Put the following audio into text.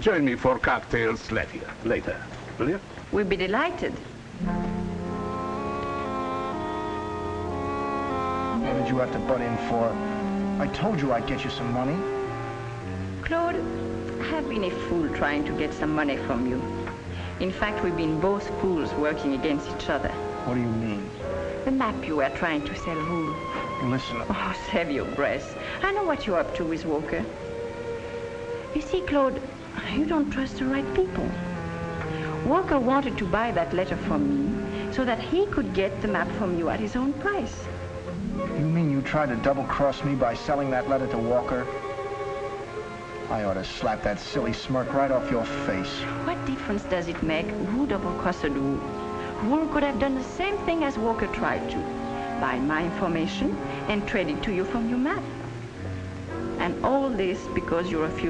Join me for cocktails later, later, will you? We'd be delighted. What did you have to butt in for? I told you I'd get you some money. Claude, I've been a fool trying to get some money from you. In fact, we've been both fools working against each other. What do you mean? The map you were trying to sell who? Listen, Oh, save your breath. I know what you're up to with Walker. You see, Claude, you don't trust the right people. Walker wanted to buy that letter from me so that he could get the map from you at his own price. you mean you tried to double-cross me by selling that letter to Walker? I ought to slap that silly smirk right off your face. What difference does it make who double-crossed who? Who could have done the same thing as Walker tried to, buy my information and trade it to you from your map. And all this because you refused